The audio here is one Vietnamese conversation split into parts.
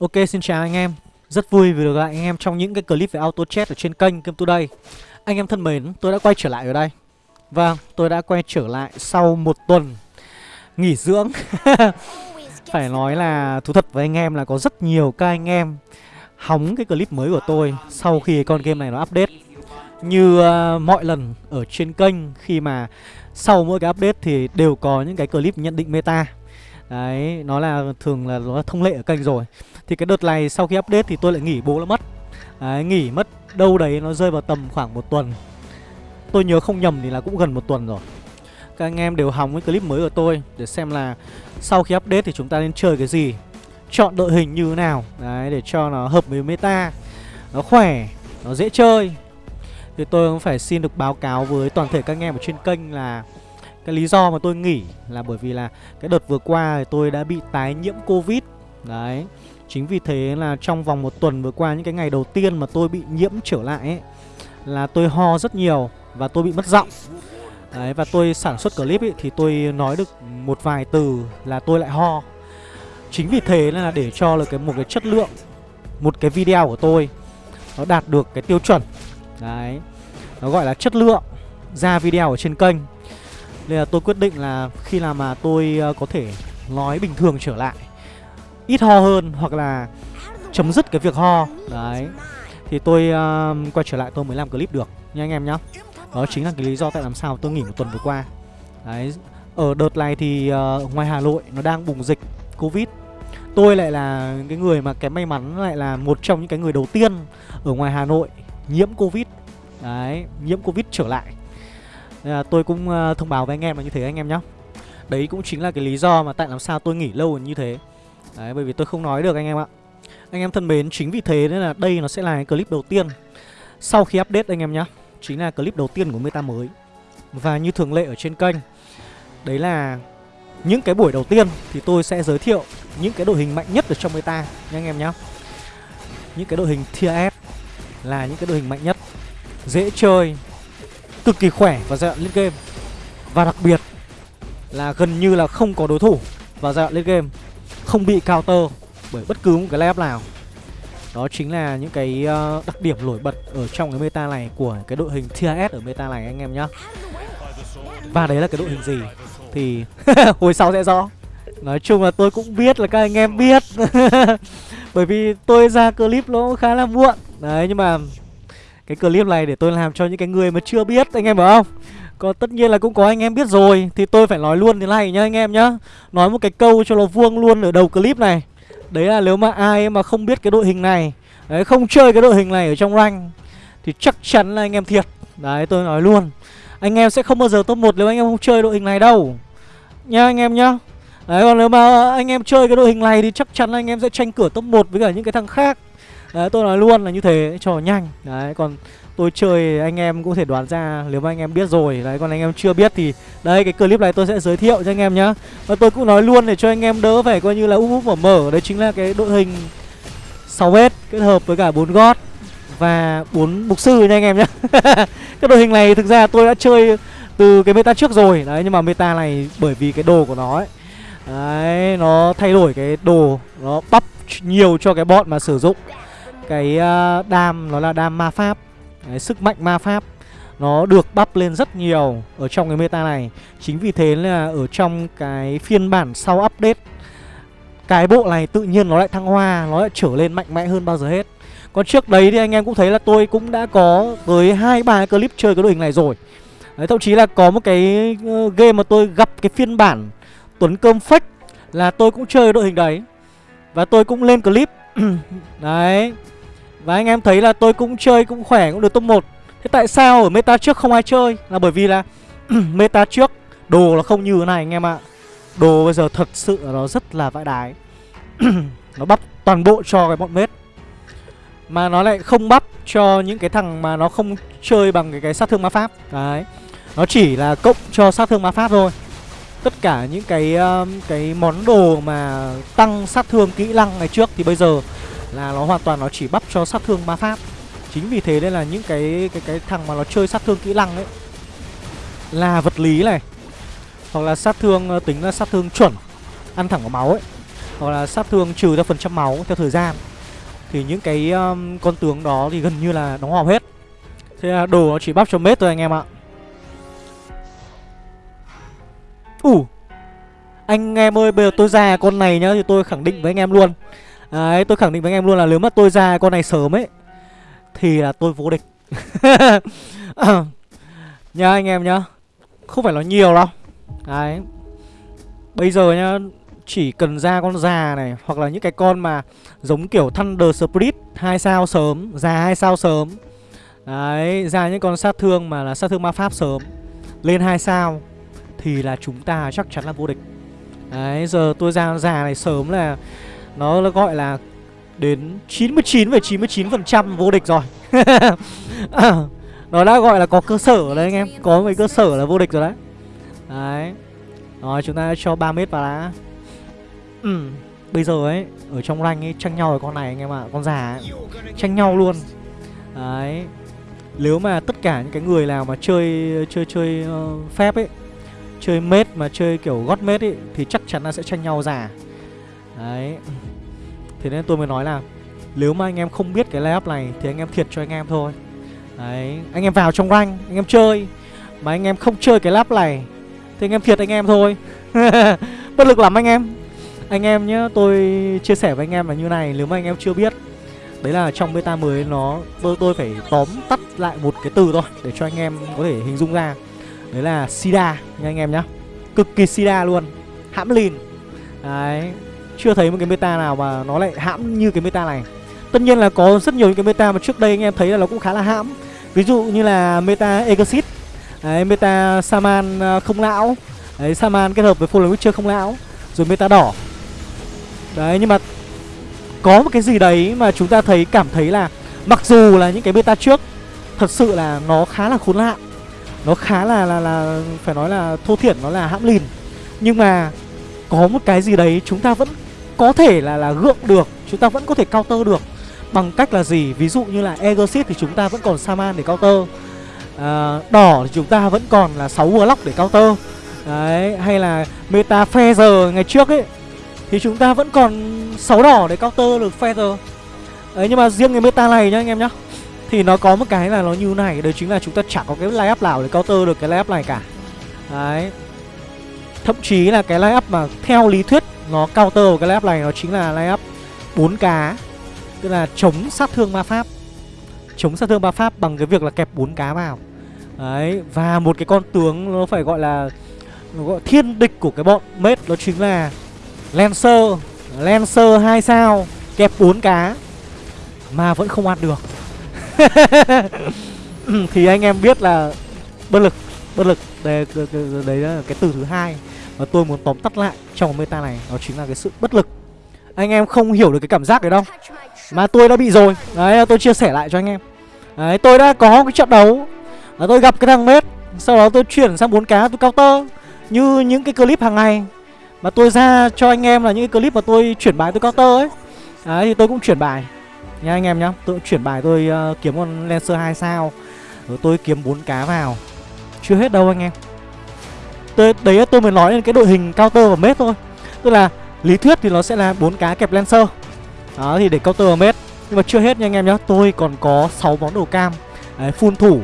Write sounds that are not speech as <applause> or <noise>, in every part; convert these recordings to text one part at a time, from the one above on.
Ok xin chào anh em. Rất vui vì được gặp anh em trong những cái clip về auto chat ở trên kênh Game Today Anh em thân mến, tôi đã quay trở lại ở đây. Vâng, tôi đã quay trở lại sau một tuần nghỉ dưỡng. <laughs> Phải nói là thú thật với anh em là có rất nhiều các anh em hóng cái clip mới của tôi sau khi con game này nó update. Như uh, mọi lần ở trên kênh khi mà sau mỗi cái update thì đều có những cái clip nhận định meta. Đấy, nó là thường là nó là thông lệ ở kênh rồi. Thì cái đợt này sau khi update thì tôi lại nghỉ bố nó mất. Đấy, nghỉ mất đâu đấy nó rơi vào tầm khoảng một tuần. Tôi nhớ không nhầm thì là cũng gần một tuần rồi. Các anh em đều hóng cái clip mới của tôi Để xem là sau khi update thì chúng ta nên chơi cái gì Chọn đội hình như thế nào. Đấy, để cho nó hợp với meta Nó khỏe, nó dễ chơi. Thì tôi cũng phải xin được báo cáo với toàn thể các anh em ở trên kênh là cái lý do mà tôi nghỉ là bởi vì là cái đợt vừa qua thì tôi đã bị tái nhiễm Covid. Đấy, Chính vì thế là trong vòng một tuần vừa qua, những cái ngày đầu tiên mà tôi bị nhiễm trở lại ấy, Là tôi ho rất nhiều và tôi bị mất giọng. Đấy, và tôi sản xuất clip ấy, thì tôi nói được một vài từ là tôi lại ho. Chính vì thế là để cho là cái một cái chất lượng, Một cái video của tôi, Nó đạt được cái tiêu chuẩn. Đấy, Nó gọi là chất lượng ra video ở trên kênh nên là tôi quyết định là khi nào mà tôi uh, có thể nói bình thường trở lại Ít ho hơn hoặc là chấm dứt cái việc ho. Đấy. Thì tôi uh, quay trở lại tôi mới làm clip được nha anh em nhá. Đó chính là cái lý do tại làm sao tôi nghỉ một tuần vừa qua. Đấy. Ở đợt này thì uh, ngoài Hà Nội nó đang bùng dịch Covid. Tôi lại là cái người mà cái may mắn lại là một trong những cái người đầu tiên ở ngoài Hà Nội nhiễm Covid. Đấy, nhiễm Covid trở lại nên là tôi cũng ờ, thông báo với anh em là như thế anh em nhé Đấy cũng chính là cái lý do mà tại làm sao tôi nghỉ lâu như thế. Đấy, bởi vì tôi không nói được anh em ạ. Anh em thân mến, chính vì thế nên là đây nó sẽ là cái clip đầu tiên Sau khi update anh em nhé Chính là clip đầu tiên của meta mới. Và như thường lệ ở trên kênh, Đấy là những cái buổi đầu tiên thì tôi sẽ giới thiệu những cái đội hình mạnh nhất ở trong meta nha anh em nhé Những cái đội hình tier S là những cái đội hình mạnh nhất. Dễ chơi cực kỳ khỏe vào giai đoạn lên game. Và đặc biệt là gần như là không có đối thủ vào giai đoạn lên game. Không bị counter bởi bất cứ một cái layup nào. Đó chính là những cái ờ, đặc điểm nổi bật ở trong cái meta này của cái đội hình TIS ở meta này anh em nhá. Và đấy là cái đội hình gì thì <laughs> hồi sau sẽ rõ. Nói chung là tôi cũng biết là các anh em biết. <laughs> Bởi vì tôi ra clip nó khá là muộn. Đấy, nhưng mà cái clip này để tôi làm cho những cái người mà chưa biết, anh em hiểu không? Còn tất nhiên là cũng có anh em biết rồi, Thì tôi phải nói luôn thế này nhá, anh em nhá. Nói một cái câu cho nó vuông luôn ở đầu clip này. Đấy là nếu mà ai mà không biết cái đội hình này, Đấy, không chơi cái đội hình này ở trong rank, Thì chắc chắn là anh em thiệt. Đấy, tôi nói luôn. Anh em sẽ không bao giờ top 1 nếu anh em không chơi đội hình này đâu. Nha anh em nhá. Đấy, còn nếu mà anh em chơi cái đội hình này thì chắc chắn là anh em sẽ tranh cửa top 1 với cả những cái thằng khác. Đấy, tôi nói luôn là như thế, cho nhanh. Đấy, còn tôi chơi, anh em cũng thể đoán ra, nếu mà anh em biết rồi, Đấy, còn anh em chưa biết thì đây cái clip này tôi sẽ giới thiệu cho anh em nhá. Và tôi cũng nói luôn để cho anh em đỡ phải coi như là úp úp mở mở. Đấy chính là cái đội hình 6 s kết hợp với cả bốn gót và bốn mục sư nha anh em nhé <laughs> cái đội hình này thực ra tôi đã chơi từ cái meta trước rồi, đấy, nhưng mà meta này bởi vì cái đồ của nó ấy. Đấy, nó thay đổi cái đồ, nó bắp nhiều cho cái bọn mà sử dụng cái ờ, đam nó là đam ma pháp. Đấy, sức mạnh ma pháp nó được bắp lên rất nhiều ở trong cái meta này. Chính vì thế là ở trong cái phiên bản sau update cái bộ này tự nhiên nó lại thăng hoa nó lại trở lên mạnh mẽ hơn bao giờ hết. Còn trước đấy thì anh em cũng thấy là tôi cũng đã có tới hai ba clip chơi cái đội hình này rồi. Đấy thậm chí là có một cái ờ, game mà tôi gặp cái phiên bản tuấn cơm fake là tôi cũng chơi đội hình đấy. Và tôi cũng lên clip. <clears throat> Đấy và anh em thấy là tôi cũng chơi cũng khỏe cũng được top 1 Thế tại sao ở meta trước không ai chơi? Là bởi vì là <clears throat> meta trước đồ là không như thế này anh em ạ. Đồ bây giờ thật sự là nó rất là vãi đái. <clears throat> Nó bắp toàn bộ cho cái bọn mết. Mà nó lại không bắp cho những cái thằng mà nó không chơi bằng cái, cái sát thương ma pháp. Đấy. Nó chỉ là cộng cho sát thương ma pháp thôi. Tất cả những cái um, cái món đồ mà tăng sát thương kỹ năng ngày trước thì bây giờ là nó hoàn toàn nó chỉ bắp cho sát thương ma pháp. Chính vì thế nên là những cái cái cái thằng mà nó chơi sát thương kỹ năng ấy là vật lý này hoặc là sát thương ờ, tính là sát thương chuẩn ăn thẳng vào máu ấy Hoặc là sát thương trừ theo phần trăm máu theo thời gian. Thì những cái um, con tướng đó thì gần như là đóng hòm hết. Thế là đồ nó chỉ bắp cho mết thôi anh em ạ. Ủ uh, Anh em ơi bây giờ tôi ra con này nhá Thì tôi khẳng định với anh em luôn. Đấy, tôi khẳng định với anh em luôn là nếu mà tôi ra con này sớm ấy, Thì là tôi vô địch. <laughs> Nhá, anh em nhá, Không phải nói nhiều đâu. Đấy. Bây giờ nhá, Chỉ cần ra con già này, Hoặc là những cái con mà Giống kiểu Thunder Spirit, hai sao sớm, Già hai sao sớm. Đấy, Ra những con sát thương mà là sát thương ma pháp sớm, Lên hai sao, Thì là chúng ta chắc chắn là vô địch. Đấy, giờ tôi ra già này sớm là nó gọi là Đến 99,99% ,99 vô địch rồi. <laughs> Nó đã gọi là có cơ sở đấy anh em. Có mấy cơ sở là vô địch rồi đấy. Đấy. Rồi chúng ta cho 3 mét vào đã. Ừ. Bây giờ ấy Ở trong rank ấy tranh nhau với con này anh em ạ à, Con già ấy. Tranh nhau luôn. Đấy. Nếu mà tất cả những cái người nào mà chơi Chơi chơi uh, phép ấy Chơi mết mà chơi kiểu gót mết ấy Thì chắc chắn là sẽ tranh nhau già. Đấy. Thế nên tôi mới nói là Nếu mà anh em không biết cái layup này Thì anh em thiệt cho anh em thôi Đấy Anh em vào trong rank Anh em chơi Mà anh em không chơi cái lap này Thì anh em thiệt anh em thôi Bất lực lắm anh em Anh em nhé, Tôi chia sẻ với anh em là như này Nếu mà anh em chưa biết Đấy là trong beta mới nó Tôi tôi phải tóm tắt lại một cái từ thôi Để cho anh em có thể hình dung ra Đấy là Sida nha anh em nhá Cực kỳ Sida luôn Hãm lìn Đấy chưa thấy một cái meta nào mà nó lại hãm như cái meta này. Tất nhiên là có rất nhiều những cái meta mà trước đây anh em thấy là nó cũng khá là hãm. Ví dụ như là meta Exit Đấy, meta Saman à, không lão Đấy, Saman kết hợp với Fallen Witcher không lão Rồi meta đỏ. Đấy, nhưng mà Có một cái gì đấy mà chúng ta thấy cảm thấy là Mặc dù là những cái meta trước Thật sự là nó khá là khốn nạn Nó khá là là là Phải nói là thô thiển, nó là hãm lìn. Nhưng mà Có một cái gì đấy chúng ta vẫn có thể là là gượng được Chúng ta vẫn có thể counter được. Bằng cách là gì? Ví dụ như là Exit thì chúng ta vẫn còn Saman để counter. À, Đỏ thì chúng ta vẫn còn là 6 Warlock để counter. Đấy, hay là Meta Feather ngày trước ấy Thì chúng ta vẫn còn 6 đỏ để counter được Feather Đấy, nhưng mà riêng cái meta này nhá anh em nhá Thì nó có một cái là nó như này Đấy chính là chúng ta chẳng có cái line up nào để counter được cái line up này cả. Đấy Thậm chí là cái line up mà theo lý thuyết nó counter cái layup này nó chính là layup 4 cá. Tức là chống sát thương ma pháp. Chống sát thương ma pháp bằng cái việc là kẹp bốn cá vào. Đấy Và một cái con tướng nó phải gọi là nó gọi thiên địch của cái bọn mết Đó chính là Lancer. Lancer 2 sao Kẹp bốn cá Mà vẫn không ăn được. <laughs> Thì anh em biết là Bất lực Bất lực. Đây, đấy là cái từ thứ hai. Và tôi muốn tóm tắt lại trong meta này Đó chính là cái sự bất lực. Anh em không hiểu được cái cảm giác đấy đâu. Mà tôi đã bị rồi. Đấy tôi chia sẻ lại cho anh em. Đấy tôi đã có cái trận đấu. Và Tôi gặp cái thằng mết Sau đó tôi chuyển sang bốn cá tôi counter. Như những cái clip hàng ngày. Mà tôi ra cho anh em là những cái clip mà tôi chuyển bài tôi counter ấy. Đấy thì tôi cũng chuyển bài. Nha anh em nhá Tôi chuyển bài tôi uh, kiếm con Lancer 2 sao. Rồi tôi kiếm bốn cá vào. Chưa hết đâu anh em. Đấy tôi mới nói lên cái đội hình counter và mết thôi. Tức là lý thuyết thì nó sẽ là bốn cá kẹp Lancer. Đó thì để counter mết. Nhưng mà chưa hết nha anh em nhá Tôi còn có 6 món đồ cam. Đấy full thủ.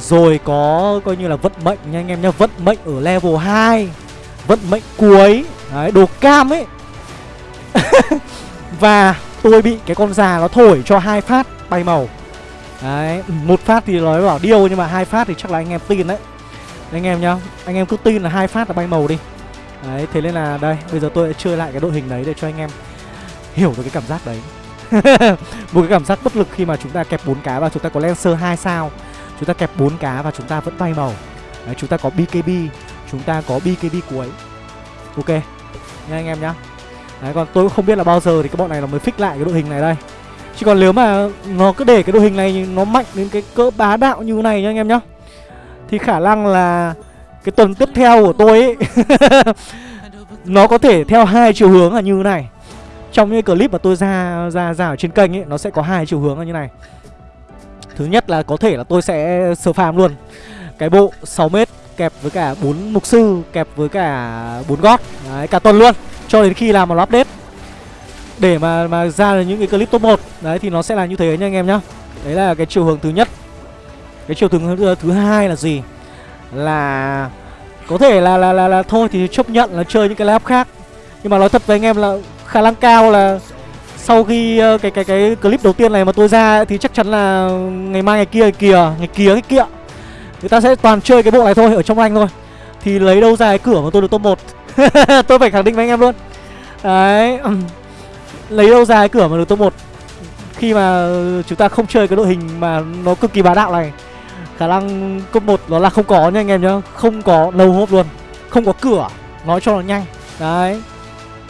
Rồi có coi như là vận mệnh nha anh em nhá Vận mệnh ở level 2 Vận mệnh cuối. Đấy đồ cam ấy. <laughs> Và tôi bị cái con già nó thổi cho hai phát bay màu. Đấy, một phát thì nói bảo điêu nhưng mà hai phát thì chắc là anh em tin đấy. Anh em nhá, anh em cứ tin là hai phát là bay màu đi. Đấy, thế nên là đây, bây giờ tôi sẽ chơi lại cái đội hình đấy để cho anh em hiểu được cái cảm giác đấy. <laughs> Một cái cảm giác bất lực khi mà chúng ta kẹp bốn cá và chúng ta có Lancer 2 sao. Chúng ta kẹp bốn cá và chúng ta vẫn bay màu. Đấy, chúng ta có BKB chúng ta có BKB cuối. Ok nha anh em nhá. Đấy còn tôi cũng không biết là bao giờ thì cái bọn này nó mới fix lại cái đội hình này đây. Chứ còn nếu mà nó cứ để cái đội hình này nó mạnh đến cái cỡ bá đạo như này nha anh em nhá thì khả năng là cái tuần tiếp theo của tôi ấy, <laughs> nó có thể theo hai chiều hướng là như này. Trong những clip mà tôi ra ra ra ở trên kênh ấy, nó sẽ có hai chiều hướng như này. Thứ nhất là có thể là tôi sẽ sờ phàm luôn. Cái bộ 6 mét kẹp với cả bốn mục sư, kẹp với cả bốn gót. Đấy, cả tuần luôn, cho đến khi làm một update. Để mà mà ra được những cái clip top 1 đấy, thì nó sẽ là như thế nha anh em nhá. Đấy là cái chiều hướng thứ nhất cái chiều hướng thứ, thứ hai là gì? Là có thể là là là, là thôi thì chấp nhận là chơi những cái lap khác. Nhưng mà nói thật với anh em là khả năng cao là sau khi uh, cái cái cái clip đầu tiên này mà tôi ra thì chắc chắn là ngày mai ngày kia ngày kia ngày kia cái kia người ta sẽ toàn chơi cái bộ này thôi ở trong anh thôi. Thì lấy đâu ra cái cửa mà tôi được top 1 <laughs> tôi phải khẳng định với anh em luôn. Đấy <clears throat> lấy đâu ra cái cửa mà được top 1 khi mà chúng ta không chơi cái đội hình mà nó cực kỳ bá đạo này khả năng cấp 1 nó là không có nha anh em nhá. Không có lâu hốp luôn. Không có cửa. Nói cho nó nhanh. Đấy.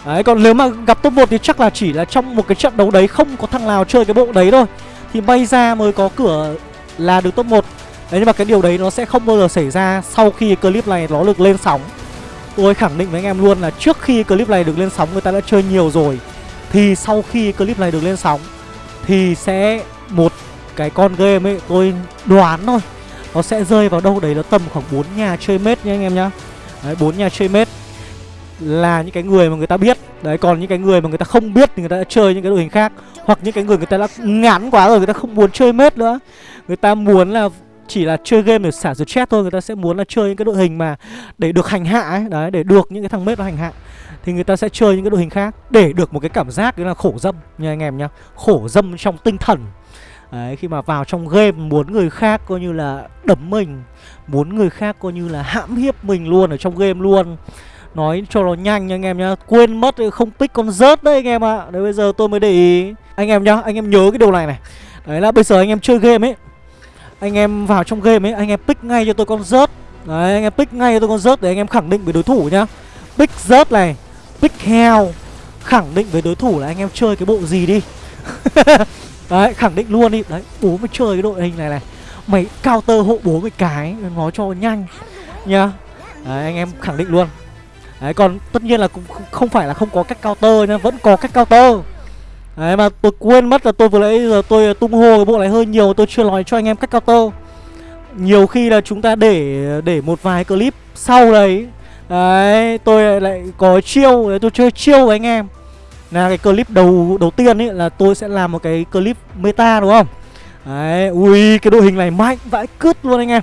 Đấy, còn nếu mà gặp top 1 thì chắc là chỉ là trong một cái trận đấu đấy không có thằng nào chơi cái bộ đấy thôi. Thì may ra mới có cửa là được top 1 Đấy, nhưng mà cái điều đấy nó sẽ không bao giờ xảy ra sau khi clip này nó được lên sóng. Tôi khẳng định với anh em luôn là trước khi clip này được lên sóng, người ta đã chơi nhiều rồi. Thì sau khi clip này được lên sóng, Thì sẽ một cái con game ấy, tôi đoán thôi. Nó sẽ rơi vào đâu đấy, nó tầm khoảng 4 nhà chơi mết nha anh em nhá. Đấy 4 nhà chơi mết là những cái người mà người ta biết. Đấy, còn những cái người mà người ta không biết thì người ta đã chơi những cái đội hình khác. Hoặc những cái người người ta đã ngán quá rồi, người ta không muốn chơi mết nữa. Người ta muốn là chỉ là chơi game để xả stress thôi, người ta sẽ muốn là chơi những cái đội hình mà để được hành hạ ấy, đấy, để được những cái thằng mết nó hành hạ. Thì người ta sẽ chơi những cái đội hình khác để được một cái cảm giác đó là khổ dâm nha anh em nhá. Khổ dâm trong tinh thần. Đấy, khi mà vào trong game muốn người khác coi như là đấm mình Muốn người khác coi như là hãm hiếp mình luôn ở trong game luôn. Nói cho nó nhanh nha anh em nhá Quên mất không pick con rớt đấy anh em ạ. À. Đấy bây giờ tôi mới để ý. Anh em nhá, anh em nhớ cái điều này này. Đấy là bây giờ anh em chơi game ấy Anh em vào trong game ấy, anh em pick ngay cho tôi con rớt. Đấy, anh em pick ngay cho tôi con rớt để anh em khẳng định với đối thủ nhá. Pick rớt này, pick heo Khẳng định với đối thủ là anh em chơi cái bộ gì đi. <laughs> Đấy, khẳng định luôn đi. Đấy, bố mới chơi cái đội hình này này Mày counter hộ bố mày cái Nói cho nhanh Nhá. Đấy, anh em khẳng định luôn. Đấy còn tất nhiên là cũng không phải là không có cách counter nhá Vẫn có cách counter Đấy mà tôi quên mất là tôi vừa nãy giờ tôi tung hô cái bộ này hơi nhiều Tôi chưa nói cho anh em cách counter Nhiều khi là chúng ta để để một vài clip sau đấy. Đấy tôi lại có chiêu tôi chơi chiêu với anh em. Là cái clip đầu đầu tiên ấy là tôi sẽ làm một cái clip meta đúng không? Đấy ui cái đội hình này mạnh vãi cứt luôn anh em.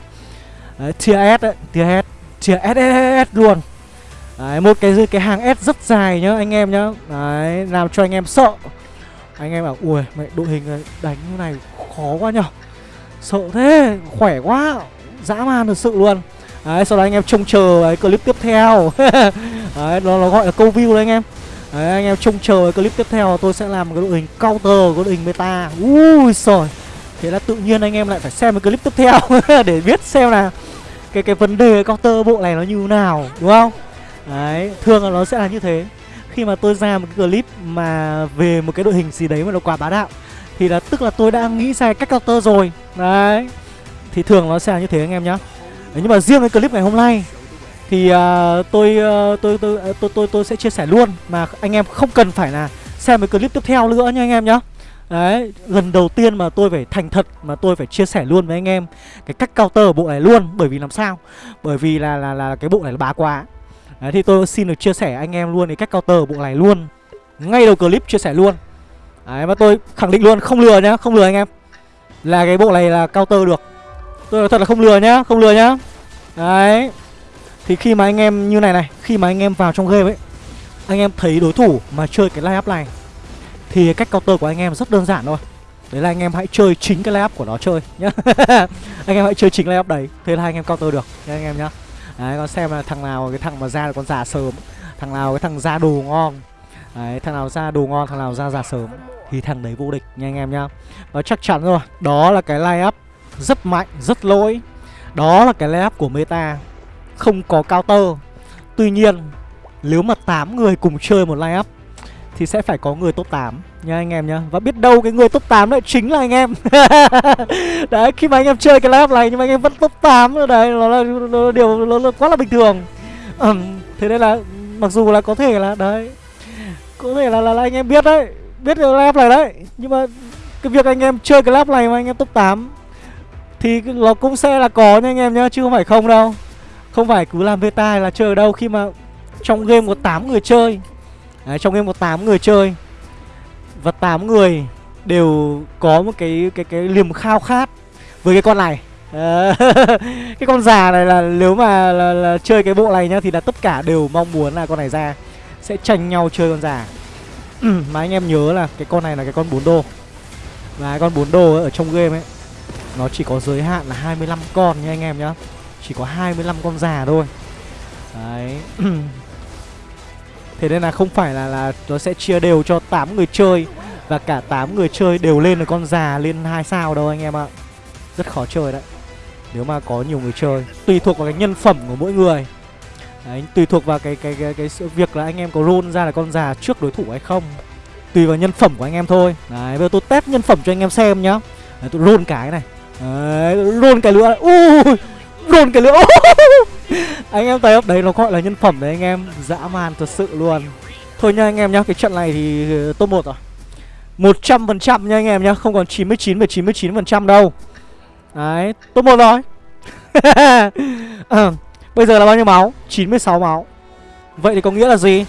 Đấy tier S đấy tier S tier SSS luôn. Đấy, một cái cái hàng S rất dài nhá anh em nhá. Đấy, làm cho anh em sợ. Anh em bảo, ui, mẹ đội hình này đánh như này khó quá nhở. Sợ thế, khỏe quá Dã man thật sự luôn. Đấy, sau đó anh em trông chờ cái clip tiếp theo. <laughs> Đấy, nó, nó gọi là câu view đấy anh em. Đấy, anh em trông chờ cái clip tiếp theo tôi sẽ làm một cái đội hình counter, của đội hình meta. Ui trời Thế là tự nhiên anh em lại phải xem cái clip tiếp theo <laughs> Để biết xem là cái cái vấn đề counter bộ này nó như thế nào Đúng không? Đấy, thường là nó sẽ là như thế. Khi mà tôi ra một cái clip mà về một cái đội hình gì đấy mà nó quá bá đạo Thì là tức là tôi đã nghĩ ra cách counter rồi. Đấy Thì thường nó sẽ là như thế anh em nhá. Đấy, Nhưng mà riêng cái clip ngày hôm nay thì uh, tôi, uh, tôi, tôi, ờ, tôi, tôi tôi sẽ chia sẻ luôn Mà anh em không cần phải là xem cái clip tiếp theo nữa nha anh em nhá. Đấy, lần đầu tiên mà tôi phải thành thật mà tôi phải chia sẻ luôn với anh em cái cách counter ở bộ này luôn bởi vì làm sao? Bởi vì là là là cái bộ này là bá quá. Đấy, thì tôi xin được chia sẻ anh em luôn cái cách counter bộ này luôn. Ngay đầu clip chia sẻ luôn. Đấy mà tôi khẳng định luôn không lừa nhá, không lừa anh em. Là cái bộ này là counter được. Tôi nói thật là không lừa nhá, không lừa nhá. Đấy. Thì khi mà anh em như này này, khi mà anh em vào trong game ấy Anh em thấy đối thủ mà chơi cái layup up này Thì cách counter của anh em rất đơn giản thôi. Đấy là anh em hãy chơi chính cái layup up của nó chơi nhá. <laughs> Anh em hãy chơi chính layup up đấy Thế là anh em counter được nha anh em nhá. Đấy con xem là thằng nào cái thằng mà ra được con già sớm Thằng nào cái thằng ra đồ ngon. Đấy thằng nào ra đồ ngon thằng nào ra già sớm Thì thằng đấy vô địch nha anh em nhá. Và chắc chắn rồi Đó là cái layup up rất mạnh rất lỗi. Đó là cái layup up của meta. Không có counter Tuy nhiên nếu mà 8 người cùng chơi một line up thì sẽ phải có người top 8 nha anh em nhá. Và biết đâu cái người top 8 lại chính là anh em. <laughs> Đấy khi mà anh em chơi cái lab này nhưng mà anh em vẫn top 8 Đấy nó là, nó là điều nó là quá là bình thường. Ừ, Thế nên là mặc dù là có thể là đấy Có thể là, là, là anh em biết đấy Biết cái lab này đấy Nhưng mà cái việc anh em chơi cái lab này mà anh em top 8 Thì nó cũng sẽ là có nha anh em nhá Chứ không phải không đâu. Không phải cứ làm beta là chơi ở đâu Khi mà trong game có 8 người chơi. Đấy, trong game có 8 người chơi. Và 8 người đều có một cái cái cái liềm khao khát với cái con này. <laughs> Cái con già này là nếu mà là, là chơi cái bộ này nhá thì là tất cả đều mong muốn là con này ra sẽ tranh nhau chơi con già. <clears throat> Mà anh em nhớ là cái con này là cái con 4 đô. Và cái con 4 đô ở trong game ấy nó chỉ có giới hạn là 25 con nha anh em nhá chỉ có 25 con già thôi. Đấy. <clears throat> Thế nên là không phải là là nó sẽ chia đều cho 8 người chơi và cả 8 người chơi đều lên được con già lên hai sao đâu anh em ạ. Rất khó chơi đấy. Nếu mà có nhiều người chơi tùy thuộc vào cái nhân phẩm của mỗi người. Đấy, tùy thuộc vào cái cái cái cái sự việc là anh em có roll ra là con già trước đối thủ hay không. Tùy vào nhân phẩm của anh em thôi. Đấy bây giờ tôi test nhân phẩm cho anh em xem nhá. Đấy, tôi roll cái này. Đấy roll cái nữa ui! Đồn cái lưỡi. <laughs> Anh em thấy up đấy nó gọi là nhân phẩm đấy anh em. Dã man thật sự luôn. Thôi nha anh em nhá cái trận này thì ờ, top một rồi. Một trăm phần trăm nha anh em nhá không còn chín mươi chín chín mươi chín phần trăm đâu. Đấy, top 1 rồi. <laughs> À, Bây giờ là bao nhiêu máu? 96 máu. Vậy thì có nghĩa là gì?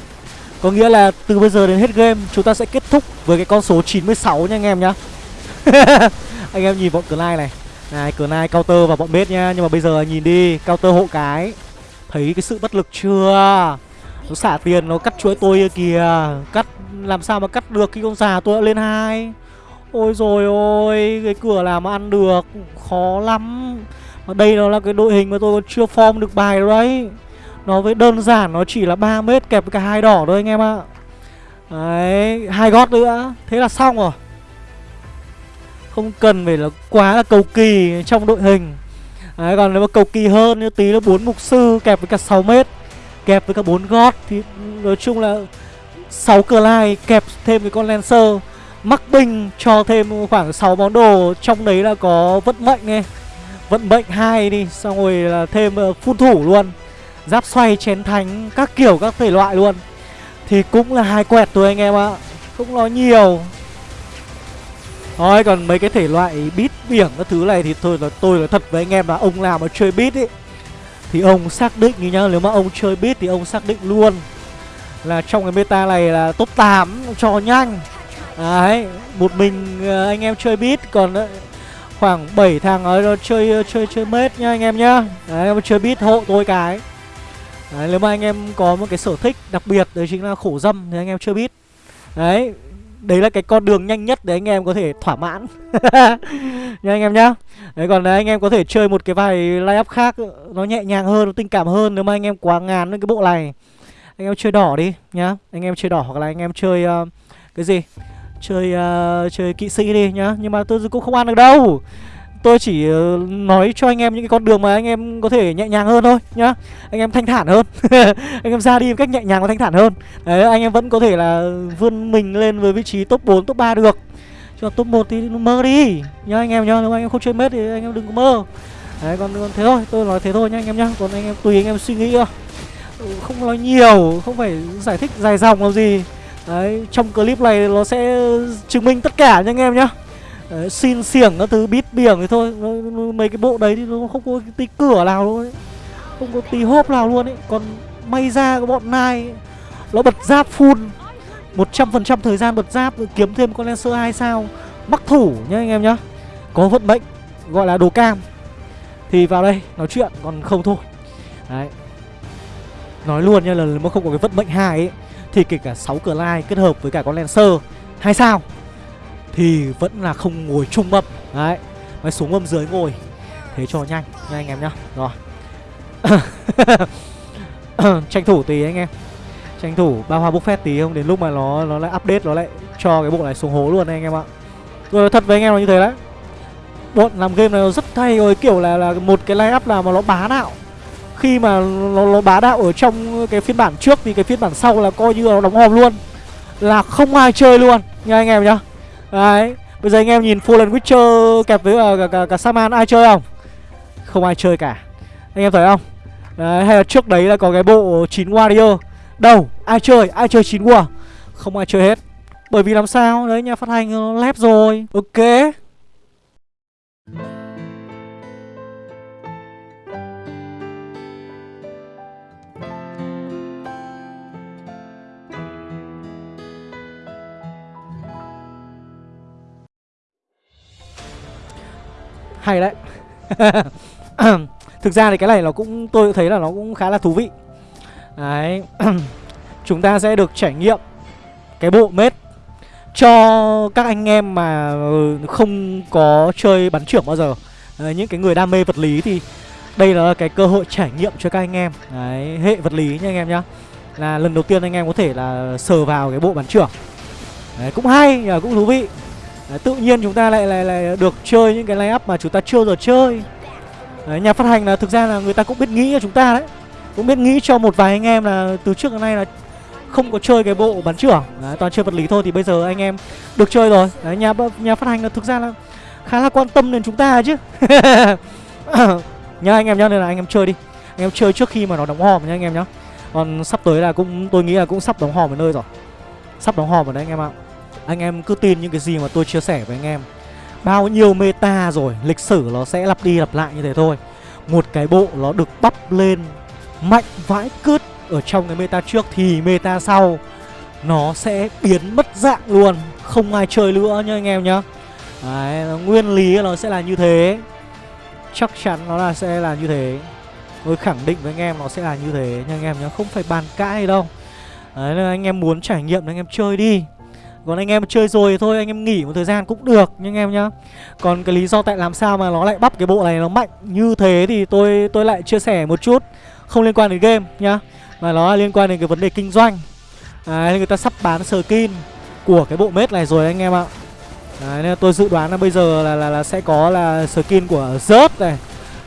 Có nghĩa là từ bây giờ đến hết game Chúng ta sẽ kết thúc với cái con số 96 nha anh em nhá. <laughs> Anh em nhìn bọn Clyde này. Này, Clyde counter và bọn bếp nha. Nhưng mà bây giờ nhìn đi, counter hộ cái. Thấy cái sự bất lực chưa? Nó xả tiền, nó cắt chuỗi tôi kìa. Cắt, làm sao mà cắt được khi con già tôi đã lên hai? Ôi rồi ôi, cái cửa làm mà ăn được Khó lắm. Mà đây nó là cái đội hình mà tôi còn chưa form được bài đâu đấy. Nó với đơn giản nó chỉ là 3 mét kẹp với cả hai đỏ thôi anh em ạ. Đấy, hai gót nữa. Thế là xong rồi. Không cần phải là quá là cầu kỳ trong đội hình. Đấy, còn nếu mà cầu kỳ hơn như tí là bốn mục sư kẹp với cả 6 mét Kẹp với cả bốn gót Thì nói chung là 6 cờ lai kẹp thêm cái con Lancer. Mắc binh cho thêm khoảng 6 món đồ trong đấy là có vận mệnh này vận mệnh hai đi xong rồi là thêm ờ, phun thủ luôn. Giáp xoay chén thánh các kiểu các thể loại luôn. Thì cũng là hai quẹt thôi anh em ạ. Không nói nhiều thôi còn mấy cái thể loại beat biển các thứ này thì thôi là tôi là thật với anh em là ông nào mà chơi beat ấy thì ông xác định như nhá nếu mà ông chơi beat thì ông xác định luôn là trong cái meta này là top 8 cho nhanh Đấy, một mình ờ, anh em chơi bit còn ờ, khoảng 7 thằng ở chơi chơi chơi mết nha anh em nhá. Đấy, em chơi bit hộ tôi cái. Đấy, nếu mà anh em có một cái sở thích đặc biệt đấy chính là khổ dâm thì anh em chơi bit. Đấy, đấy là cái con đường nhanh nhất để anh em có thể thỏa mãn. <laughs> Nha anh em nhá. Đấy còn đấy, anh em có thể chơi một cái vài line up khác nó nhẹ nhàng hơn nó tình cảm hơn nếu mà anh em quá ngán với cái bộ này. Anh em chơi đỏ đi nhá. Anh em chơi đỏ hoặc là anh em chơi uh, cái gì? Chơi uh, chơi kỵ sĩ đi nhá. Nhưng mà tôi cũng không ăn được đâu tôi chỉ ờ, nói cho anh em những cái con đường mà anh em có thể nhẹ nhàng hơn thôi nhá. Anh em thanh thản hơn. <laughs> Anh em ra đi một cách nhẹ nhàng và thanh thản hơn. Đấy anh em vẫn có thể là vươn mình lên với vị trí top 4, top 3 được. Cho top 1 thì mơ đi. Nhá anh em nhá nếu anh em không chơi mết thì anh em đừng có mơ. Đấy còn, còn thế thôi tôi nói thế thôi nhá anh em nhá. Còn anh em tùy anh em suy nghĩ thôi ừ, không nói nhiều không phải giải thích dài dòng làm gì. Đấy, trong clip này nó sẽ chứng minh tất cả nha anh em nhá. Đấy, xin xiểng các thứ bít biển thì thôi. Mấy cái bộ đấy thì nó không có tí cửa nào luôn ấy. Không có tí hốp nào luôn ấy. Còn may ra cái bọn này Nó bật giáp full. 100% thời gian bật giáp kiếm thêm con Lancer 2 sao. Mắc thủ nhá anh em nhá. Có vận mệnh gọi là đồ cam. Thì vào đây nói chuyện còn không thôi. Đấy. Nói luôn nha là nếu mà không có cái vận mệnh hai ấy thì kể cả 6 cờ lai kết hợp với cả con Lancer hay sao thì vẫn là không ngồi chung mâm đấy mới xuống mâm dưới ngồi. Thế cho nhanh nha anh em nhá. Rồi. <coughs> Tranh thủ tí anh em. Tranh thủ ba hoa buffet tí không đến lúc mà nó nó lại update nó lại cho cái bộ này xuống hố luôn anh em ạ. Rồi thật với anh em là như thế đấy. Bọn làm game này rất hay rồi kiểu là là một cái line up là mà nó bá đạo. Khi mà nó, nó bá đạo ở trong cái phiên bản trước thì cái phiên bản sau là coi như là nó đóng hòm luôn. Là không ai chơi luôn nha anh em nhá đấy bây giờ anh em nhìn Fallen Witcher kẹp với ờ, cả, cả, cả, cả Saman ai chơi không? Không ai chơi cả. Anh em thấy không? Đấy hay là trước đấy là có cái bộ 9 warrior. Đâu ai chơi? Ai chơi 9 war không ai chơi hết. Bởi vì làm sao? Đấy nhà phát hành nó lép rồi. Ok. Hay đấy. <laughs> Thực ra thì cái này nó cũng tôi thấy là nó cũng khá là thú vị. Đấy. <clears throat> Chúng ta sẽ được trải nghiệm Cái bộ mết Cho các anh em mà ừ, không có chơi bắn trưởng bao giờ. Đấy, Những cái người đam mê vật lý thì Đây là cái cơ hội trải nghiệm cho các anh em. Đấy, hệ vật lý nha anh em nhá. Là lần đầu tiên anh em có thể là sờ vào cái bộ bắn trưởng. Đấy, cũng hay, à, cũng thú vị. Đấy, Tự nhiên chúng ta lại, lại lại được chơi những cái line up mà chúng ta chưa giờ chơi. Đấy, nhà phát hành là thực ra là người ta cũng biết nghĩ cho chúng ta đấy. Cũng biết nghĩ cho một vài anh em là từ trước đến nay là không có chơi cái bộ bắn trưởng. Đấy, toàn chơi vật lý thôi thì bây giờ anh em được chơi rồi. Đấy, nhà nhà phát hành là thực ra là khá là quan tâm đến chúng ta chứ. <coughs> Nhá anh em nhá nên là anh em chơi đi. Anh em chơi trước khi mà nó đóng hòm nhá anh em nhá. Còn sắp tới là cũng tôi nghĩ là cũng sắp đóng hòm ở nơi rồi. Sắp đóng hòm ở đấy anh em ạ anh em cứ tin những cái gì mà tôi chia sẻ với anh em. Bao nhiêu meta rồi lịch sử nó sẽ lặp đi lặp lại như thế thôi. Một cái bộ nó được bắp lên mạnh vãi cứt ở trong cái meta trước thì meta sau nó sẽ biến mất dạng luôn. Không ai chơi nữa nhá anh em nhá. Đấy, nguyên lý nó sẽ là như thế. Chắc chắn nó là sẽ là như thế. Tôi khẳng định với anh em nó sẽ là như thế nha anh em nhá không phải bàn cãi đâu. Đấy anh em muốn trải nghiệm anh em chơi đi còn anh em chơi rồi thì thôi anh em nghỉ một thời gian cũng được nhưng em nhá. Còn cái lý do tại làm sao mà nó lại bắp cái bộ này nó mạnh như thế thì tôi tôi lại chia sẻ một chút. Không liên quan đến game nhá Mà nó liên quan đến cái vấn đề kinh doanh. Đấy người ta sắp bán skin của cái bộ mết này rồi anh em ạ. Đấy nên tôi dự đoán là bây giờ là là, là sẽ có là skin của rớt này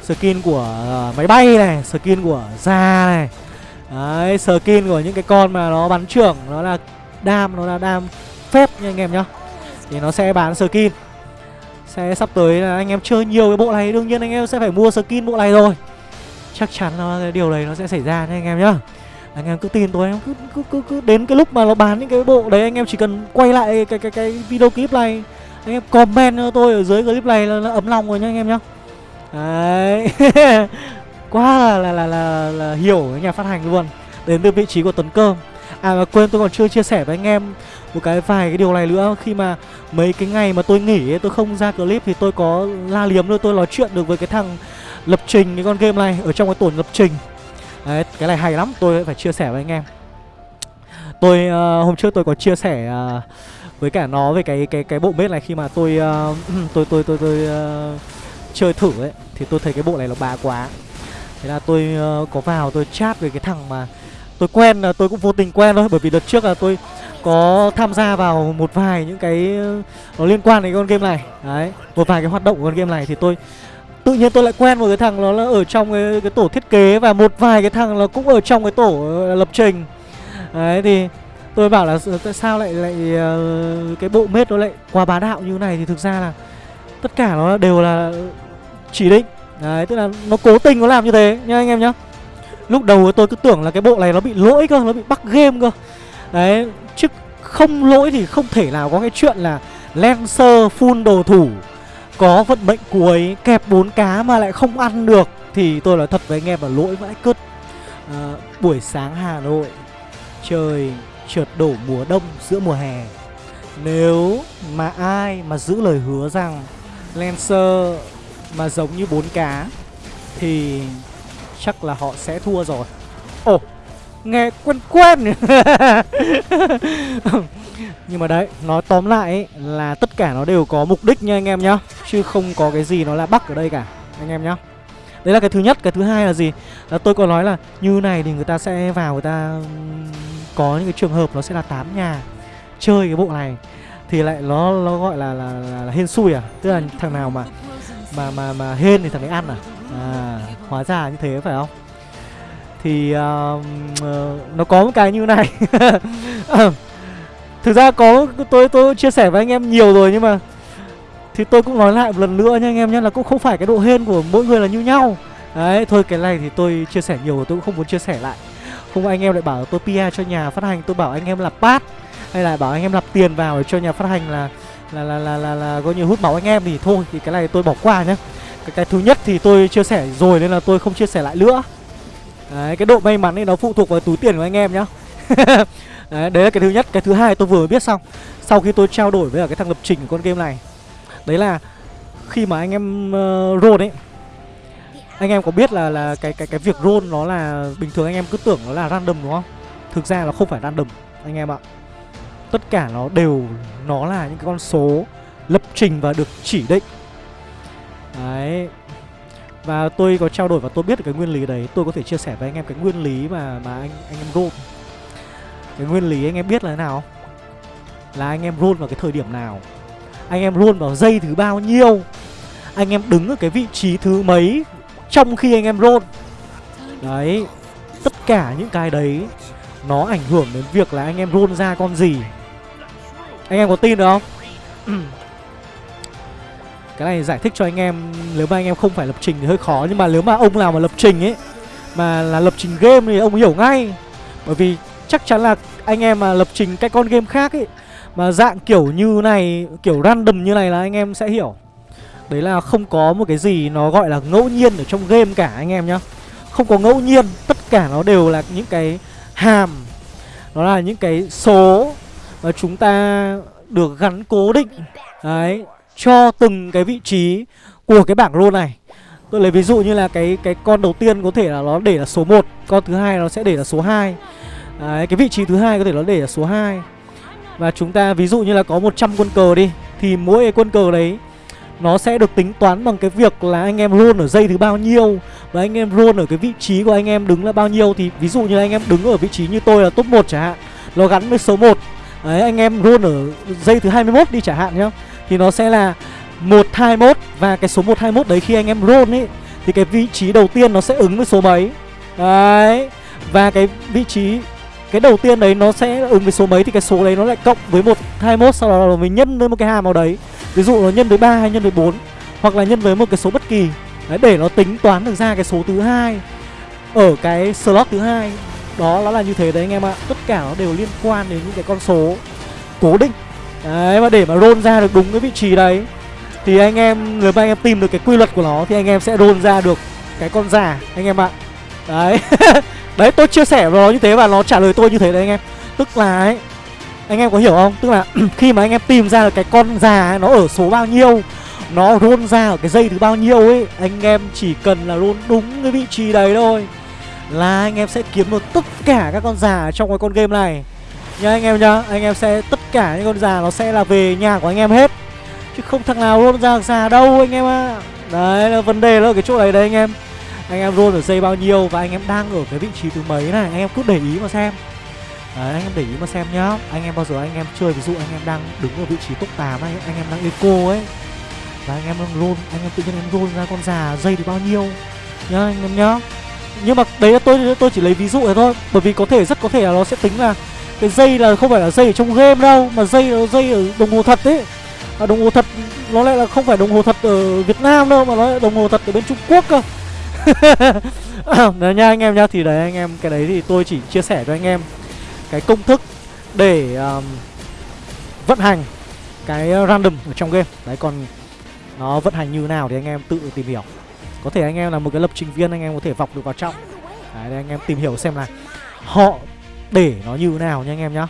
Skin của uh, máy bay này Skin của da này. Đấy skin của những cái con mà nó bắn trưởng Nó là đam, nó là đam phép nha anh em nhá. Thì nó sẽ bán skin. Sẽ sắp tới là anh em chơi nhiều cái bộ này Đương nhiên anh em sẽ phải mua skin bộ này rồi. Chắc chắn là cái điều đấy nó sẽ xảy ra nha anh em nhá. Anh em cứ tin tôi em cứ, cứ cứ cứ đến cái lúc mà nó bán những cái bộ đấy anh em chỉ cần quay lại cái cái cái video clip này. Anh em comment cho tôi ở dưới clip này là, là ấm lòng rồi nhá anh em nhá. Đấy. <laughs> Quá là là, là là là hiểu nhà phát hành luôn. Đến từ vị trí của tuấn cơm. À mà quên tôi còn chưa chia sẻ với anh em một cái vài cái điều này nữa. Khi mà mấy cái ngày mà tôi nghỉ ấy, tôi không ra clip thì tôi có la liếm thôi tôi nói chuyện được với cái thằng lập trình cái con game này ở trong cái tổn lập trình. Đấy cái này hay lắm tôi phải chia sẻ với anh em. Tôi uh, hôm trước tôi có chia sẻ uh, với cả nó về cái cái cái bộ bếp này khi mà tôi uh, <clears throat> tôi tôi tôi tôi uh, chơi thử ấy thì tôi thấy cái bộ này nó bá quá. Thế là tôi uh, có vào tôi chat với cái thằng mà tôi quen là tôi cũng vô tình quen thôi bởi vì đợt trước là tôi có tham gia vào một vài những cái ờ, nó liên quan đến con game này. Đấy một vài cái hoạt động của con game này thì tôi tự nhiên tôi lại quen một cái thằng nó là ở trong cái, cái tổ thiết kế và một vài cái thằng nó cũng ở trong cái tổ lập trình. Đấy thì tôi bảo là tại sao lại lại ờ, cái bộ mết nó lại quá bá đạo như này? Thì thực ra là tất cả nó đều là chỉ định. Đấy tức là nó cố tình nó làm như thế nhá anh em nhá lúc đầu tôi cứ tưởng là cái bộ này nó bị lỗi cơ nó bị bắt game cơ. Đấy chứ không lỗi thì không thể nào có cái chuyện là Lancer full đồ thủ Có vận mệnh cuối kẹp bốn cá mà lại không ăn được. Thì tôi nói thật với anh em là lỗi vãi cứt. À, Buổi sáng Hà Nội Trời trượt đổ mùa đông giữa mùa hè. Nếu mà ai mà giữ lời hứa rằng Lancer mà giống như bốn cá Thì chắc là họ sẽ thua rồi. Ồ Nghe quen quen. <laughs> Nhưng mà đấy Nói tóm lại ấy, là tất cả nó đều có mục đích nha anh em nhá. Chứ không có cái gì nó là bắt ở đây cả Anh em nhá. Đấy là cái thứ nhất Cái thứ hai là gì? Là Tôi có nói là như này thì người ta sẽ vào người ta Có những cái trường hợp nó sẽ là tám nhà Chơi cái bộ này. Thì lại nó nó gọi là là, là, là hên xui à? Tức là thằng nào mà Mà mà mà hên thì thằng ấy ăn à? À hóa ra như thế phải không? Thì uh, uh, nó có một cái như này. <laughs> Thực ra có tôi tôi chia sẻ với anh em nhiều rồi nhưng mà thì tôi cũng nói lại một lần nữa nha anh em nhé là cũng không phải cái độ hên của mỗi người là như nhau. Đấy thôi cái này thì tôi chia sẻ nhiều rồi tôi cũng không muốn chia sẻ lại. Không anh em lại bảo tôi PR cho nhà phát hành tôi bảo anh em là pass hay là bảo anh em lập tiền vào để cho nhà phát hành là là là là là, là có như hút máu anh em thì thôi thì cái này tôi bỏ qua nhé cái, cái thứ nhất thì tôi chia sẻ rồi nên là tôi không chia sẻ lại nữa. Đấy, cái độ may mắn ấy nó phụ thuộc vào túi tiền của anh em nhá. <laughs> Đấy, đấy là cái thứ nhất. Cái thứ hai tôi vừa biết xong. Sau khi tôi trao đổi với cái thằng lập trình của con game này Đấy là khi mà anh em uh, roll ấy anh em có biết là là cái cái cái việc roll nó là bình thường anh em cứ tưởng nó là random đúng không? Thực ra là không phải random anh em ạ. Tất cả nó đều nó là những cái con số lập trình và được chỉ định đấy. Và tôi có trao đổi và tôi biết được cái nguyên lý đấy. Tôi có thể chia sẻ với anh em cái nguyên lý mà mà anh anh em roll cái nguyên lý anh em biết là thế nào? Là anh em roll vào cái thời điểm nào? Anh em roll vào giây thứ bao nhiêu? Anh em đứng ở cái vị trí thứ mấy trong khi anh em roll? Đấy. Tất cả những cái đấy, nó ảnh hưởng đến việc là anh em roll ra con gì. Anh em có tin được không? <clears throat> cái này giải thích cho anh em, nếu mà anh em không phải lập trình thì hơi khó, nhưng mà nếu mà ông nào mà lập trình ấy, mà là lập trình game thì ông hiểu ngay. Bởi vì chắc chắn là anh em mà lập trình cái con game khác ấy, mà dạng kiểu như này, kiểu random như này là anh em sẽ hiểu. Đấy là không có một cái gì nó gọi là ngẫu nhiên ở trong game cả anh em nhá. Không có ngẫu nhiên, tất cả nó đều là những cái hàm, nó là những cái số mà chúng ta được gắn cố định. Đấy cho từng cái vị trí của cái bảng rô này. Tôi lấy ví dụ như là cái cái con đầu tiên có thể là nó để là số 1 con thứ hai nó sẽ để là số 2 đấy, cái vị trí thứ hai có thể nó để là số 2 và chúng ta ví dụ như là có 100 quân cờ đi thì mỗi cái quân cờ đấy nó sẽ được tính toán bằng cái việc là anh em roll ở dây thứ bao nhiêu và anh em roll ở cái vị trí của anh em đứng là bao nhiêu. Thì ví dụ như anh em đứng ở vị trí như tôi là top 1 chẳng hạn nó gắn với số 1 đấy anh em roll ở dây thứ 21 đi chẳng hạn nhá thì nó sẽ là 121 và cái số 121 đấy khi anh em roll ấy, thì cái vị trí đầu tiên nó sẽ ứng với số mấy. Đấy. Và cái vị trí, cái đầu tiên đấy nó sẽ ứng với số mấy thì cái số đấy nó lại cộng với 121 sau đó là mình nhân với một cái hàm nào đấy. Ví dụ nó nhân với 3 hay nhân với 4 hoặc là nhân với một cái số bất kỳ. Đấy, để nó tính toán được ra cái số thứ hai ở cái slot thứ hai. Đó, nó là như thế đấy anh em ạ. Tất cả nó đều liên quan đến những cái con số cố định Đấy và để mà roll ra được đúng cái vị trí đấy Thì anh em, nếu mà anh em tìm được cái quy luật của nó Thì anh em sẽ roll ra được cái con già anh em ạ. Đấy. <laughs> Đấy tôi chia sẻ với nó như thế và nó trả lời tôi như thế đấy anh em. Tức là ấy Anh em có hiểu không? Tức là <clears throat> khi mà anh em tìm ra được cái con già ấy, nó ở số bao nhiêu Nó roll ra ở cái dây thứ bao nhiêu ấy Anh em chỉ cần là roll đúng cái vị trí đấy thôi Là anh em sẽ kiếm được tất cả các con già trong cái con game này. Nhá anh em nhá Anh em sẽ tất cả những con già nó sẽ là về nhà của anh em hết Chứ không thằng nào luôn ra già đâu anh em ạ à. Đấy là vấn đề là ở cái chỗ này đấy anh em Anh em roll ở dây bao nhiêu Và anh em đang ở cái vị trí thứ mấy này Anh em cứ để ý mà xem Đấy anh em để ý mà xem nhá Anh em bao giờ anh em chơi ví dụ anh em đang đứng ở vị trí top 8 Anh, anh em đang eco ấy Và anh em đang roll Anh em tự nhiên em roll ra con già dây thì bao nhiêu Nhá anh em nhá Nhưng mà đấy là tôi tôi chỉ lấy ví dụ thôi Bởi vì có thể rất có thể là nó sẽ tính là cái dây là không phải là dây ở trong game đâu mà dây là dây ở đồng hồ thật ấy. À, đồng hồ thật nó lại là không phải đồng hồ thật ở Việt Nam đâu mà nó là đồng hồ thật ở bên Trung Quốc cơ. <laughs> Đấy nha anh em nha thì đấy anh em cái đấy thì tôi chỉ chia sẻ cho anh em cái công thức để um, vận hành cái random ở trong game. Đấy còn nó vận hành như nào thì anh em tự tìm hiểu. Có thể anh em là một cái lập trình viên anh em có thể vọc được vào trong. Đấy anh em tìm hiểu xem là họ để nó như nào nha anh em nhá.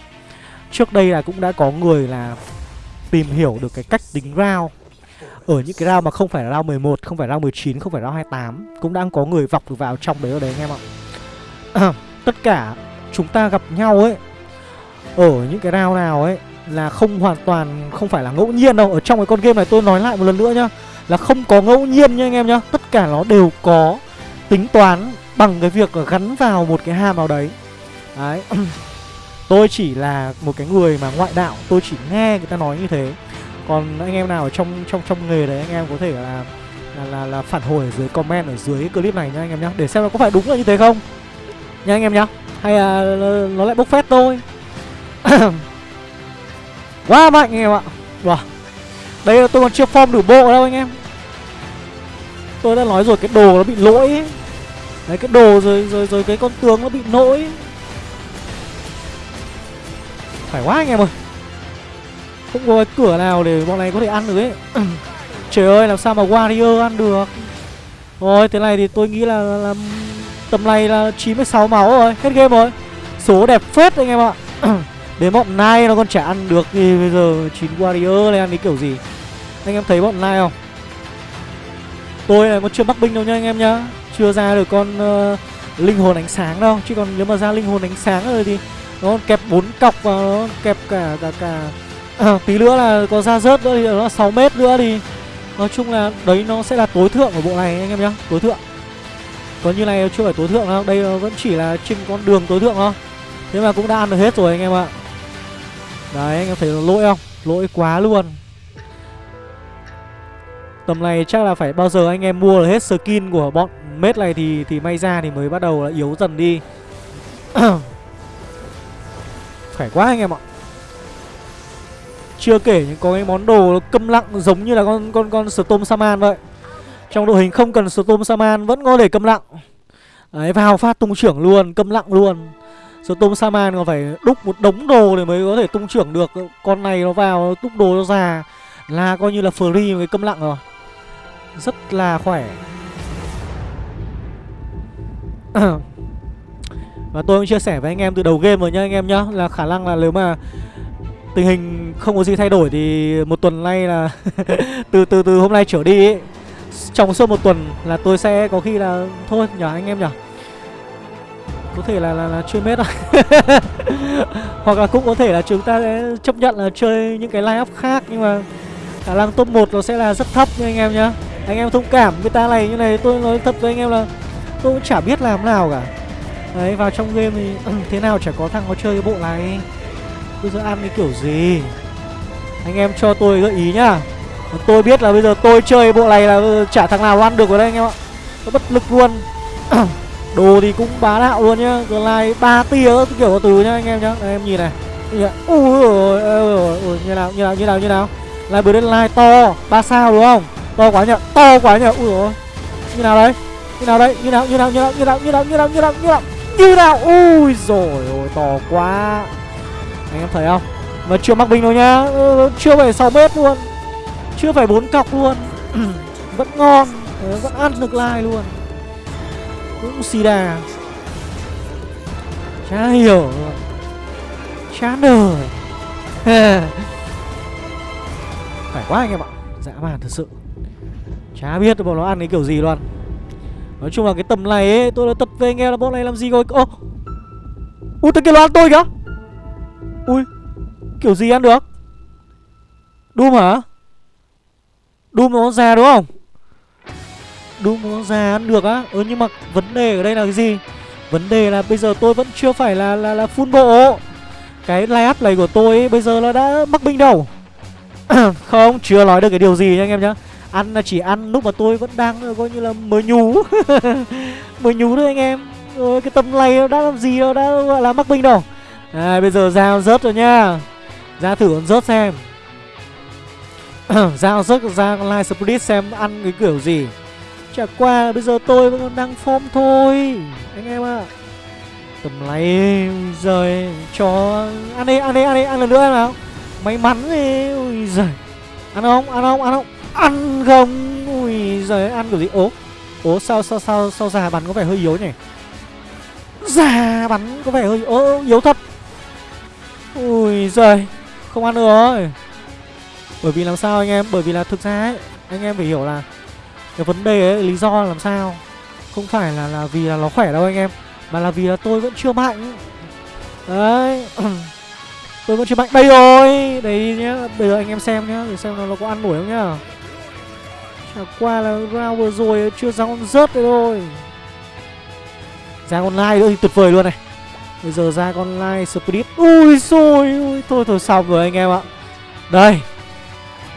Trước đây là cũng đã có người là tìm hiểu được cái cách tính round. Ở những cái round mà không phải là round 11, không phải round 19, không phải round 28 Cũng đang có người vọc được vào trong đấy ở đấy anh em ạ. <clears throat> Tất cả chúng ta gặp nhau ấy Ở những cái round nào ấy Là không hoàn toàn, không phải là ngẫu nhiên đâu. Ở trong cái con game này tôi nói lại một lần nữa nhá Là không có ngẫu nhiên nha anh em nhá. Tất cả nó đều có tính toán bằng cái việc gắn vào một cái hàm nào đấy. Đấy. <clears throat> Tôi chỉ là một cái người mà ngoại đạo Tôi chỉ nghe người ta nói như thế. Còn anh em nào ở trong trong trong nghề đấy Anh em có thể là là, là, là phản hồi ở dưới comment ở dưới clip này nha anh em nhá Để xem nó có phải đúng là như thế không. Nha anh em nhá. Hay là nó lại bốc phét tôi. <clears throat> Quá mạnh anh em ạ. Wow. Đây là tôi còn chưa form đủ bộ đâu anh em. Tôi đã nói rồi cái đồ nó bị lỗi. Ấy. Đấy cái đồ rồi rồi rồi cái con tướng nó bị lỗi phải quá anh em ơi. Không có cái cửa nào để bọn này có thể ăn được ấy. <clears throat> Trời ơi làm sao mà Warrior ăn được? Rồi thế này thì tôi nghĩ là, là, là Tầm này là 96 máu rồi Hết game rồi. Số đẹp phết anh em ạ. <clears throat> Đến bọn Nai nó còn chả ăn được thì bây giờ 9 Warrior này ăn cái kiểu gì? Anh em thấy bọn Nai không? Tôi này còn chưa bắc binh đâu nha anh em nhá. Chưa ra được con uh, linh hồn ánh sáng đâu. Chứ còn nếu mà ra linh hồn ánh sáng rồi thì nó kẹp bốn cọc và nó kẹp cả cả cả. À, Tí nữa là có ra rớt nữa thì nó sáu mét nữa thì Nói chung là đấy nó sẽ là tối thượng của bộ này anh em nhá Tối thượng. Còn như này chưa phải tối thượng đâu Đây vẫn chỉ là trên con đường tối thượng thôi. Thế mà cũng đã ăn được hết rồi anh em ạ. Đấy anh em thấy lỗi không? Lỗi quá luôn. Tầm này chắc là phải bao giờ anh em mua là hết skin của bọn mết này thì thì may ra thì mới bắt đầu là yếu dần đi. <clears throat> Khỏe quá anh em ạ. Chưa kể những có cái món đồ câm lặng giống như là con con con Storm Saman vậy. Trong đội hình không cần Storm Saman vẫn có thể câm lặng. Đấy vào phát tung trưởng luôn, câm lặng luôn. Storm Saman còn phải đúc một đống đồ để mới có thể tung trưởng được. Con này nó vào đúc đồ nó già Là coi như là free cái câm lặng rồi. Rất là khỏe. <clears throat> <clears throat> Và tôi cũng chia sẻ với anh em từ đầu game rồi nhá anh em nhá Là khả năng là nếu mà tình hình không có gì thay đổi thì một tuần nay là <laughs> từ từ từ hôm nay trở đi ấy, trong suốt một tuần là tôi sẽ có khi là thôi nhở anh em nhở có thể là là, là chơi mết rồi <laughs> hoặc là cũng có thể là chúng ta sẽ chấp nhận là chơi những cái line up khác nhưng mà khả năng top 1 nó sẽ là rất thấp nha anh em nhá. Anh em thông cảm với ta này như này tôi nói thật với anh em là tôi cũng chả biết làm nào cả đấy vào trong game thì ừ, thế nào chả có thằng có chơi cái bộ này bây giờ ăn cái kiểu gì anh em cho tôi gợi ý nhá tôi biết là bây giờ tôi chơi bộ này là chả thằng nào ăn được ở đây anh em ạ nó bất lực luôn đồ thì cũng bá đạo luôn nhá glide ba tia kiểu có từ nhá anh em nhá đây, em nhìn này ui ôi, ôi, như nào như nào như nào như nào lại bữa đến like to ba sao đúng không to quá nhở to quá nhở ui ôi như nào đấy như nào đấy như nào như nào như nào như nào như nào như nào như nào như nào như nào ui rồi ôi to quá. Anh em thấy không? Mà chưa mắc binh đâu nhá. Ừ, chưa phải 6 mét luôn. Chưa phải bốn cọc luôn. <clears throat> Vẫn ngon ờ, vẫn ăn được like luôn. Cũng xì đà. Chả hiểu. Chán đời phải quá anh em ạ. Dã man thật sự. Chả biết bọn nó ăn cái kiểu gì luôn nói chung là cái tầm này ấy tôi đã tật về nghe là bọn này làm gì rồi. Ô ui tôi kia nó ăn tôi kìa. Ui kiểu gì ăn được? Doom hả Doom nó già đúng không? Doom nó già ăn được á. Ừ nhưng mà vấn đề ở đây là cái gì? Vấn đề là bây giờ tôi vẫn chưa phải là là, là full bộ. Cái layup này của tôi ấy, bây giờ nó đã mắc binh đầu <clears throat> Không chưa nói được cái điều gì nha anh em nhá. Ăn là chỉ ăn lúc mà tôi vẫn đang ờ, coi như là mới nhú. <laughs> Mới nhú thôi anh em. Rồi cái tầm này đã làm gì đâu đã gọi là mắc binh đâu. À, Bây giờ giao rớt rồi nha. Ra thử con rớt xem. <clears throat> Giao rớt ra live split xem ăn cái kiểu gì. Chả qua bây giờ tôi vẫn còn đang form thôi. Anh em ạ. À. Tầm này rồi cho Ăn đi, ăn đi, ăn đi, ăn lần nữa nào. May mắn đi, ui giời. Ăn không, ăn không, ăn không. Ăn không, ui giời, ăn kiểu gì? Ố, ố sao, sao, sao, sao già bắn có vẻ hơi yếu nhỉ? Già bắn có vẻ hơi ố, yếu thật. Ui giời Không ăn được rồi. Bởi vì làm sao anh em? Bởi vì là thực ra ấy Anh em phải hiểu là Cái vấn đề ấy Lý do là làm sao? Không phải là là vì là nó khỏe đâu anh em Mà là vì là tôi vẫn chưa mạnh. Đấy. <clears throat> Tôi vẫn chưa mạnh. Đây rồi Đấy nhá Bây giờ anh em xem nhá Để xem nó, nó có ăn nổi không nhá. Ờ, qua là round vừa rồi Chưa ra con rớt đấy thôi. Ra con lai nữa thì tuyệt vời luôn này. Bây giờ ra con lai split Ui rồi ui, Thôi thôi xong rồi anh em ạ. Đây.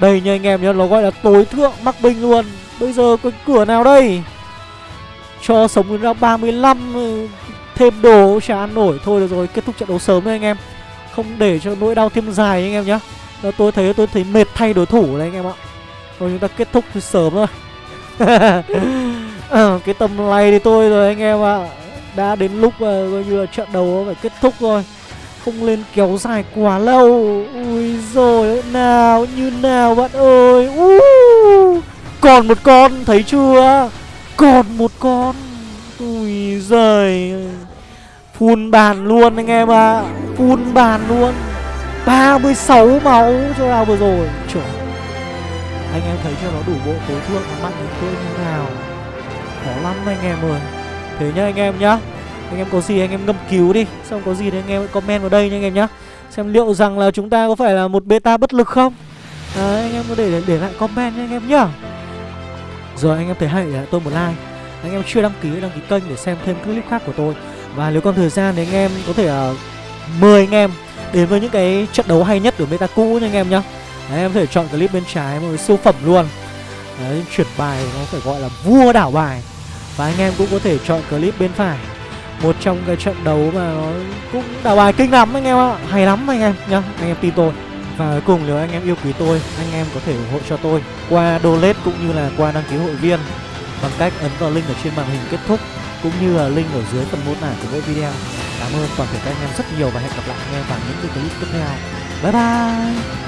Đây nha anh em nhá Nó gọi là tối thượng mắc binh luôn. Bây giờ cái cửa nào đây? Cho sống đến ra 35 ừ, Thêm đồ chả ăn nổi. Thôi được rồi kết thúc trận đấu sớm thôi anh em. Không để cho nỗi đau thêm dài anh em nhá. Đó, Tôi thấy tôi thấy mệt thay đối thủ đấy anh em ạ. Thôi chúng ta kết thúc sớm thôi <laughs> ờ, Cái tầm này thì tôi rồi anh em ạ. Đã đến lúc mà coi như là trận đấu phải kết thúc rồi. Không lên kéo dài quá lâu. Ui rồi nào như nào bạn ơi. Uh, Còn một con thấy chưa? Còn một con. Ui giời. Phun bàn luôn anh em ạ. À. Phun bàn luôn. 36 máu cho nào vừa rồi. Trời anh em thấy cho nó đủ bộ tối thượng nó mạnh đến cỡ như nào Khó lắm anh em ơi Thế nhá anh em nhá Anh em có gì anh em ngâm cứu đi Xong có gì thì anh em comment vào đây nha anh em nhá Xem liệu rằng là chúng ta có phải là một beta bất lực không Đấy anh em có để, để, để lại comment nha anh em nhá Rồi anh em thấy hay để lại tôi một like Anh em chưa đăng ký đăng ký kênh để xem thêm các clip khác của tôi Và nếu còn thời gian thì anh em có thể uh, mời anh em đến với những cái trận đấu hay nhất của meta cũ nha anh em nhá Đấy, em có thể chọn clip bên trái một cái siêu phẩm luôn. Đấy, chuyển bài nó phải gọi là vua đảo bài. Và anh em cũng có thể chọn clip bên phải. Một trong cái trận đấu mà nó cũng đảo bài kinh lắm anh em ạ. Hay lắm anh em nhá, anh em tin tôi. Và cuối cùng nếu anh em yêu quý tôi, anh em có thể ủng hộ cho tôi Qua donate cũng như là qua đăng ký hội viên Bằng cách ấn vào link ở trên màn hình kết thúc Cũng như là link ở dưới phần mô tả của mỗi video. Cảm ơn toàn thể các anh em rất nhiều và hẹn gặp lại anh em vào những cái clip tiếp theo. Bye bye!